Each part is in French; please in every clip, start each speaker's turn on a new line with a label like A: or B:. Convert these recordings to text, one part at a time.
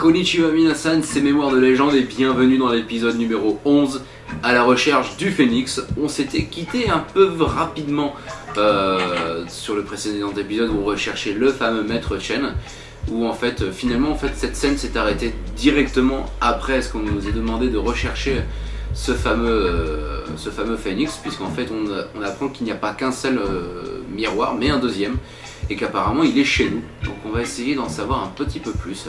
A: Konnichiwa Minasan, c'est Mémoire de légende et bienvenue dans l'épisode numéro 11 à la recherche du phénix. On s'était quitté un peu rapidement euh, sur le précédent épisode où on recherchait le fameux maître Chen où en fait euh, finalement cette scène s'est arrêtée directement après ce qu'on nous a demandé de rechercher ce fameux, euh, ce fameux phénix puisqu'en fait on, apprend qu'il n'y a pas qu'un seul miroir mais un deuxième et qu'apparemment il est chez nous. Donc on va essayer d'en savoir un petit peu plus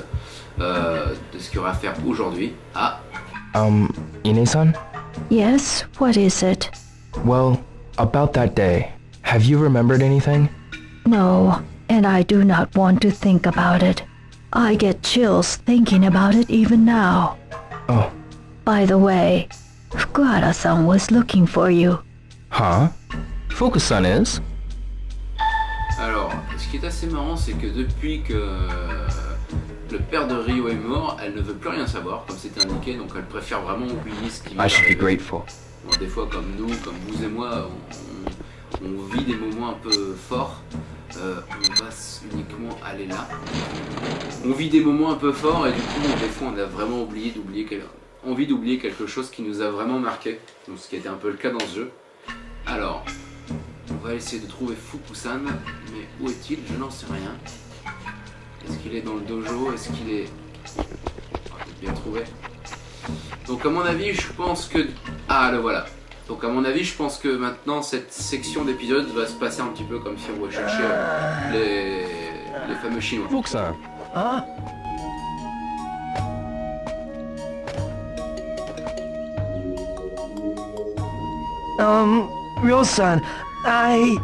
A: euh, de ce qu'il y aura à faire aujourd'hui. Ah
B: Um, Ine-san?
C: Yes, what is it?
B: Well, about that day, have you remembered anything?
C: No, and I do not want to think about it. I get chills thinking about it even now.
B: Oh,
C: By the way, Fukuhara-san was looking for you.
B: huh? Fukusan is?
A: Ce qui est assez marrant, c'est que depuis que euh, le père de Rio est mort, elle ne veut plus rien savoir, comme c'était indiqué, donc elle préfère vraiment oublier ce qui
B: grateful.
A: Bon, des fois, comme nous, comme vous et moi, on, vit des moments un peu forts. Euh, on va uniquement aller là. On vit des moments un peu forts et du coup, des fois, on a vraiment oublié d'oublier envie d'oublier quelque chose qui nous a vraiment marqué. Donc, ce qui été un peu le cas dans ce jeu. Alors, on va essayer de trouver Fukusan, mais où est-il? Je n'en sais rien. Est-ce qu'il est dans le dojo? Est-ce qu'il est... On va peut-être bien trouver. Donc à mon avis, je pense que... Ah, le voilà. Donc à mon avis, je pense que maintenant, cette section d'épisode va se passer un petit peu comme si on recherchait les, les fameux Chinois.
B: Fukusan.
D: Um, Ryo-san, I...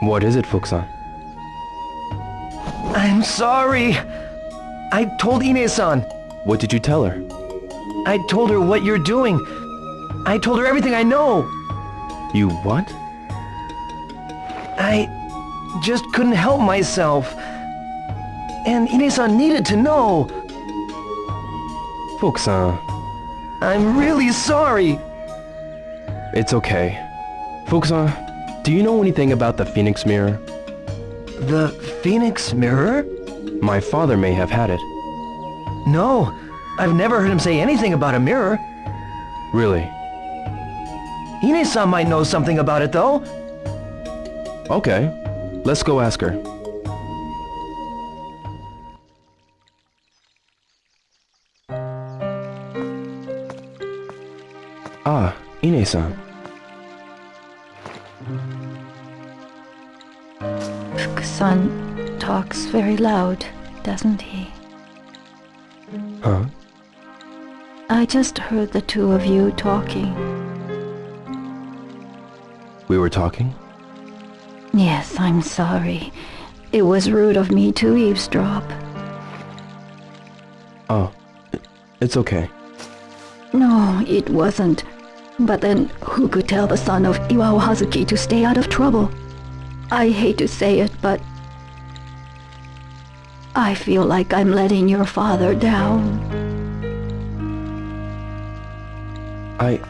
B: What is it, Fukusan?
D: I'm sorry. I told Ine-san.
B: What did you tell her?
D: I told her what you're doing. I told her everything I know.
B: You what?
D: I just couldn't help myself. And Ine-san needed to know.
B: Fukusan.
D: I'm really sorry.
B: It's okay. Fukusan, do you know anything about the Phoenix Mirror?
D: The Phoenix Mirror?
B: My father may have had it.
D: No, I've never heard him say anything about a mirror.
B: Really?
D: Ine-san might know something about it, though.
B: Okay. Let's go ask her. Ah, Ine-san.
C: Fukusan talks very loud, doesn't he?
B: Huh?
C: I just heard the two of you talking.
B: We were talking?
C: Yes, I'm sorry. It was rude of me to eavesdrop.
B: Oh, it's okay.
C: No, it wasn't. But then, who could tell the son of Iwao Hazuki to stay out of trouble? I hate to say it, but... I feel like I'm letting your father down.
B: I...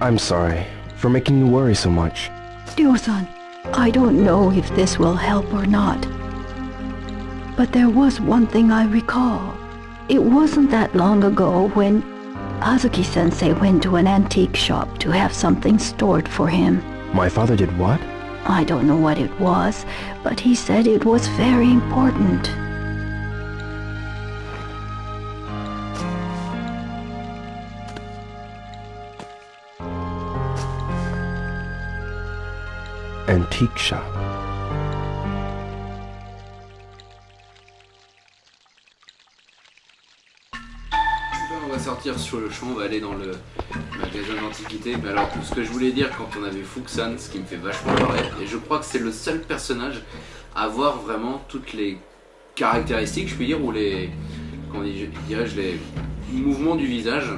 B: I'm sorry for making you worry so much.
C: Ryo-san, I don't know if this will help or not. But there was one thing I recall. It wasn't that long ago when Hazuki-sensei went to an antique shop to have something stored for him.
B: My father did what?
C: I don't know what it was, but he said it was very important.
B: Antique shop.
A: Sur le champ, on va aller dans le magasin d'antiquité. Mais alors, ce que je voulais dire quand on avait Fuxan, ce qui me fait vachement et je crois que c'est le seul personnage à avoir vraiment toutes les caractéristiques, je peux dire, ou les, comment dirais-je, les mouvements du visage.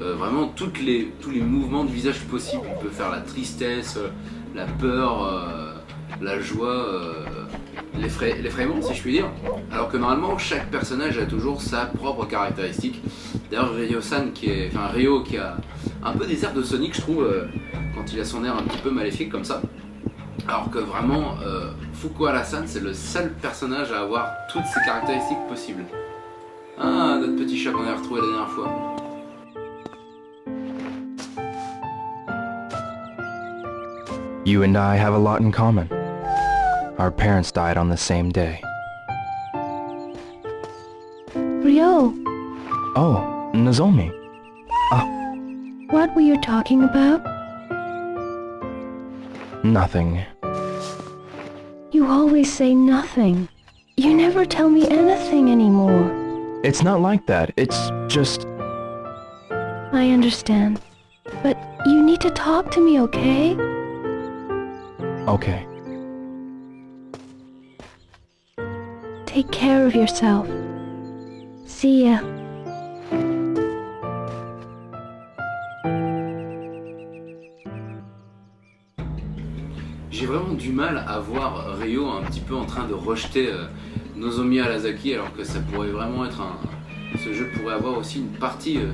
A: Euh, vraiment toutes les, tous les mouvements du visage possibles. Il peut faire la tristesse, euh, la peur, euh, la joie, l'effrayement, si je puis dire. Alors que normalement, chaque personnage a toujours sa propre caractéristique. D'ailleurs, Ryo-san, qui est, enfin Ryo, qui a un peu des airs de Sonic, je trouve, euh, quand il a son air un petit peu maléfique comme ça. Alors que vraiment, euh, Fukuhara-san, c'est le seul personnage à avoir toutes ces caractéristiques possibles. Ah, notre petit chat qu'on a retrouvé la dernière fois.
B: You and I have a lot in common. Our parents died on the same day.
C: Rio,
B: Oh, Nozomi. Ah.
C: what were you talking about?
B: Nothing.
C: You always say nothing. You never tell me anything anymore.
B: It's not like that. It's just...
C: I understand. But you need to talk to me, okay?
B: Okay.
C: Take care of yourself. See ya.
A: J'ai vraiment du mal à voir Ryo un petit peu en train de rejeter euh, Nozomi Alasaki alors que ça pourrait vraiment être un... Ce jeu pourrait avoir aussi une partie euh,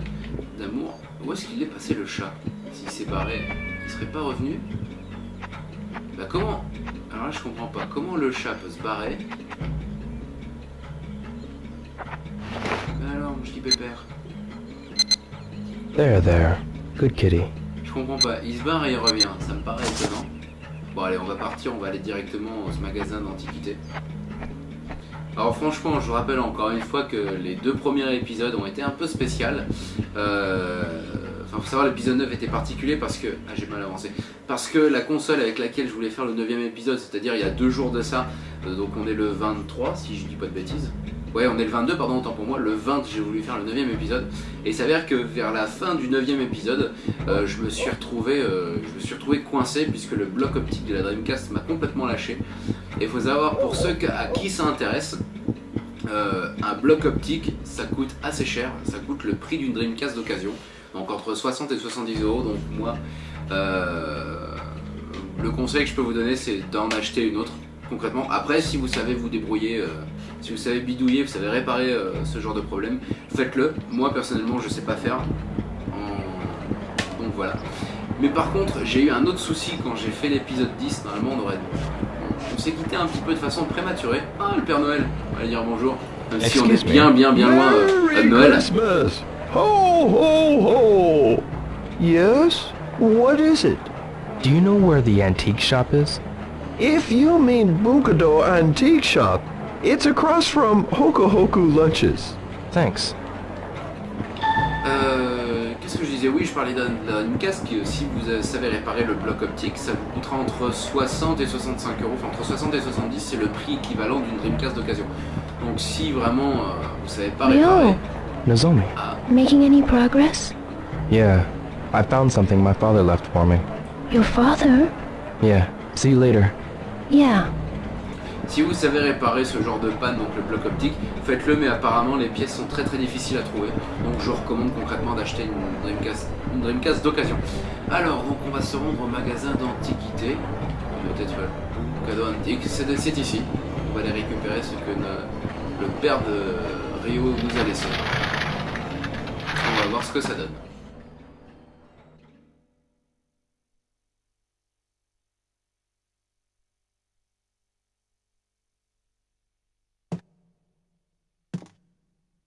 A: d'amour. Où est-ce qu'il est passé le chat? S'il s'est barré, il serait pas revenu? Bah comment? Alors là je comprends pas. Comment le chat peut se barrer? Alors mon petit pépère
B: There, there. Good kitty.
A: Je comprends pas. Il se barre et il revient. Ça me paraît étonnant. Bon allez, on va partir, on va aller directement au magasin d'antiquité. Alors franchement, je vous rappelle encore une fois que les deux premiers épisodes ont été un peu spéciales. Euh... Enfin, faut savoir, l'épisode 9 était particulier parce que... Ah, j'ai mal avancé. Parce que la console avec laquelle je voulais faire le 9 épisode, c'est-à-dire il y a deux jours de ça, euh, donc on est le 23, si je dis pas de bêtises. Ouais, on est le 22, pardon, autant pour moi. Le 20, j'ai voulu faire le 9 épisode. Et il s'avère que vers la fin du 9 épisode, euh, je, me suis retrouvé, euh, je me suis retrouvé coincé puisque le bloc optique de la Dreamcast m'a complètement lâché. Et il faut savoir, pour ceux à qui ça intéresse, euh, un bloc optique, ça coûte assez cher. Ça coûte le prix d'une Dreamcast d'occasion. Donc entre 60 et 70 euros. Donc moi, le conseil que je peux vous donner, c'est d'en acheter une autre. Concrètement, après, si vous savez vous débrouiller, euh, si vous savez bidouiller, vous savez réparer euh, ce genre de problème, faites-le. Moi, personnellement, je sais pas faire. En- Donc voilà. Mais par contre, j'ai eu un autre souci quand j'ai fait l'épisode 10. Normalement, on aurait. On s'est quitté un petit peu de façon prématurée. Ah, le Père Noël, on va dire bonjour. Même si on est bien, bien, bien loin euh, de Noël.
D: Christmas! Ho, ho, ho! Yes? What is it?
B: Do you know where the antique shop is?
D: If you mean Bukado Antique Shop, it's across from Hokohoku Lunches.
B: Thanks.
A: Euh, Qu'est-ce que je disais Oui, je parlais d'un d'un casque. qui, euh, Si vous euh, savez réparer le bloc optique, ça vous coûtera entre 60 et 65 euros. Enfin, entre 60 et 70, c'est le prix équivalent d'une Dreamcast d'occasion. Donc, si vraiment euh, vous savez pas
C: Yo.
A: réparer,
B: Nozomi. Ah.
C: Making any progress?
B: Yeah. I found something my father left for me.
C: Your father?
B: Yeah. See you later.
C: Yeah.
A: si vous savez réparer ce genre de panne, donc le bloc optique, faites-le. Mais apparemment, les pièces sont très très difficiles à trouver. Donc, je recommande concrètement d'acheter une Dreamcast, d'occasion. Alors, donc, on va se rendre au magasin d'antiquité. Peut-être euh, cadeau antique. C'est ici. On va aller récupérer ce que le père de Rio nous a laissé. On va voir ce que ça donne.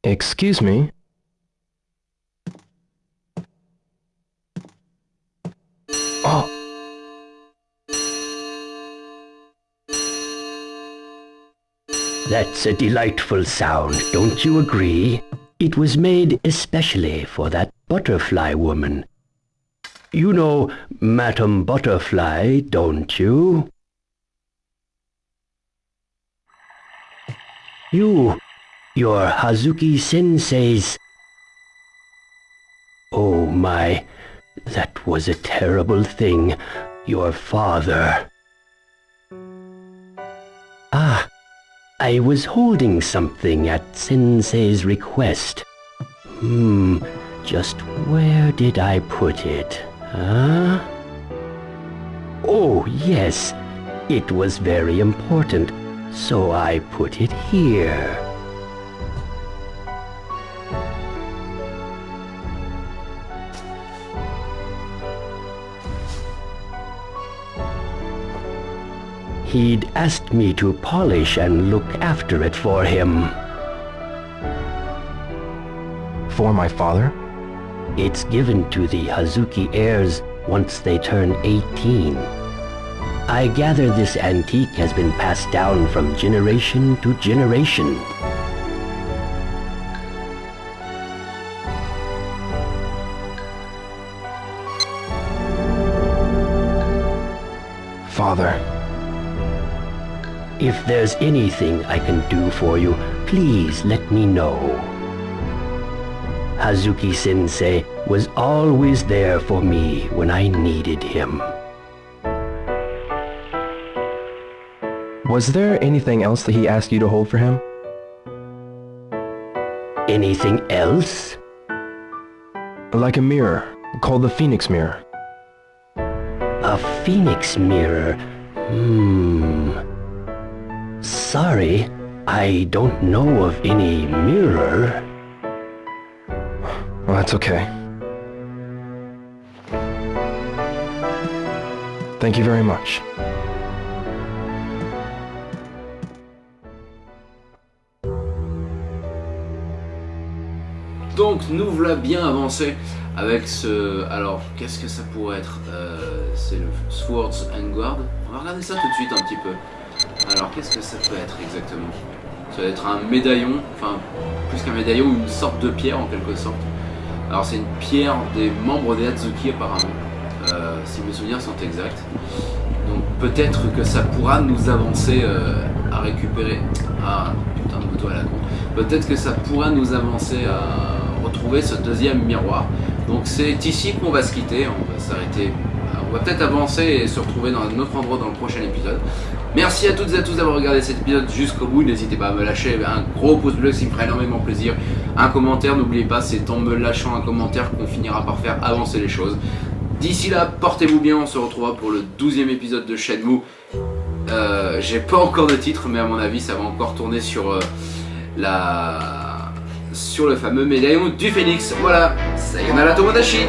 B: Excuse me? Oh,
E: That's a delightful sound, don't you agree? It was made especially for that butterfly woman. You know Madame Butterfly, don't you? You, you're Hazuki Sensei's... Oh my, that was a terrible thing. Your father. Ah, I was holding something at Sensei's request. Hmm, just where did I put it? Huh? Oh, yes. It was very important, so I put it here. He'd asked me to polish and look after it for him.
B: For my father?
E: It's given to the Hazuki heirs once they turn 18. I gather this antique has been passed down from generation to generation. There's anything I can do for you, please let me know. Hazuki Sensei was always there for me when I needed him.
B: was there anything else that he asked you to hold for him?
E: Anything else?
B: Like a mirror, called the Phoenix Mirror.
E: A phoenix mirror? Hmm. Sorry, I don't know of any mirror.
B: Well, that's okay. Thank you very much.
A: Donc nous voilà bien avancé avec ce... Alors qu'est-ce que ça pourrait être? Euh, C'est le Swords and Guard. On va regarder ça tout de suite un petit peu. Alors qu'est-ce que ça peut être exactement? Ça va être un médaillon, enfin plus qu'un médaillon, une sorte de pierre en quelque sorte. Alors c'est une pierre des membres des Hatsuki apparemment, euh, si mes souvenirs sont exacts. Donc peut-être que ça pourra nous avancer euh, à récupérer... Ah putain de moto à la con. Peut-être que ça pourra nous avancer à retrouver ce deuxième miroir. Donc c'est ici qu'on va se quitter, on va s'arrêter, on va peut-être avancer et se retrouver dans un autre endroit dans le prochain épisode. Merci à toutes et à tous d'avoir regardé cet épisode jusqu'au bout, n'hésitez pas à me lâcher un gros pouce bleu, ça me ferait énormément plaisir. Un commentaire, n'oubliez pas, c'est en me lâchant un commentaire qu'on finira par faire avancer les choses. D'ici là, portez-vous bien, on se retrouvera pour le 12e épisode de Shenmue. Euh, J'ai pas encore de titre, mais à mon avis, ça va encore tourner sur euh, le fameux médaillon du phénix. Voilà, Sayonara Tomodachi